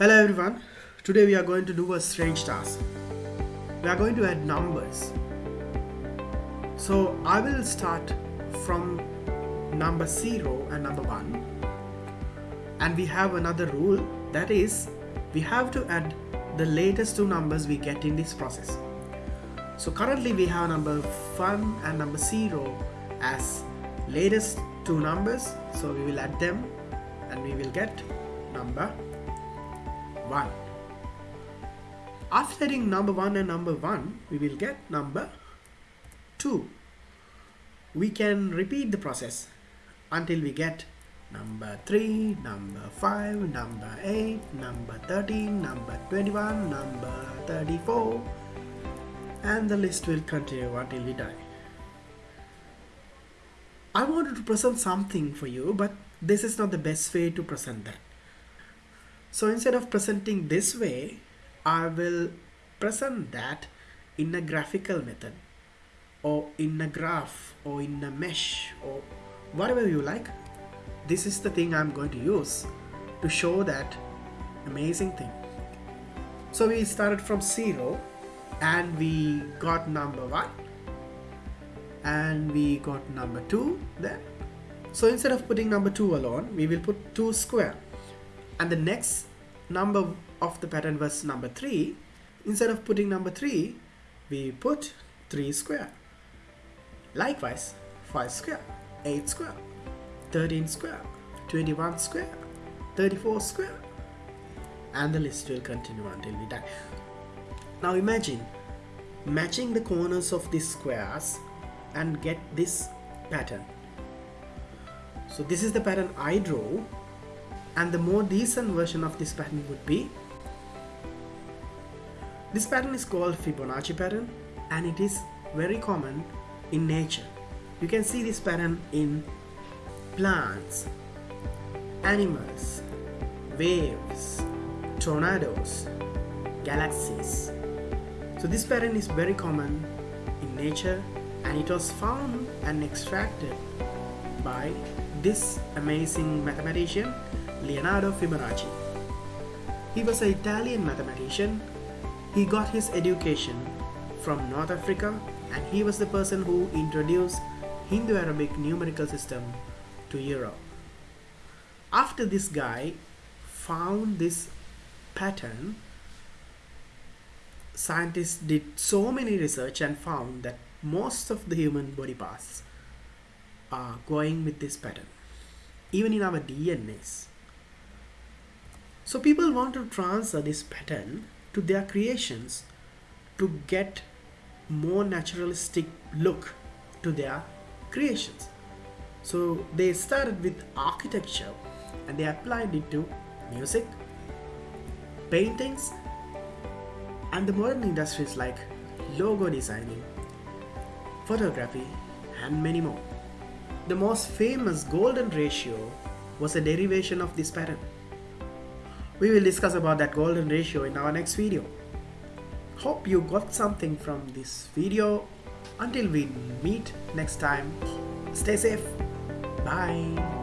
Hello everyone, today we are going to do a strange task. We are going to add numbers. So I will start from number 0 and number 1 and we have another rule that is we have to add the latest two numbers we get in this process. So currently we have number 1 and number 0 as latest two numbers so we will add them and we will get number 1 after adding number 1 and number 1 we will get number 2 we can repeat the process until we get number 3 number 5 number 8 number 13 number 21 number 34 and the list will continue until we die. I wanted to present something for you, but this is not the best way to present that. So instead of presenting this way, I will present that in a graphical method or in a graph or in a mesh or whatever you like. This is the thing I'm going to use to show that amazing thing. So we started from zero and we got number one and we got number 2 there so instead of putting number 2 alone we will put 2 square and the next number of the pattern was number 3 instead of putting number 3 we put 3 square. Likewise 5 square 8 square 13 square 21 square 34 square and the list will continue until we die. Now imagine matching the corners of these squares and get this pattern. So this is the pattern I draw and the more decent version of this pattern would be this pattern is called Fibonacci pattern and it is very common in nature. You can see this pattern in plants animals waves tornadoes galaxies. So this pattern is very common in nature and it was found and extracted by this amazing mathematician Leonardo Fibonacci. He was an Italian mathematician. He got his education from North Africa and he was the person who introduced Hindu-Arabic numerical system to Europe. After this guy found this pattern, scientists did so many research and found that most of the human body parts are going with this pattern even in our DNAs so people want to transfer this pattern to their creations to get more naturalistic look to their creations so they started with architecture and they applied it to music paintings and the modern industries like logo designing photography, and many more. The most famous golden ratio was a derivation of this pattern. We will discuss about that golden ratio in our next video. Hope you got something from this video. Until we meet next time, stay safe. Bye.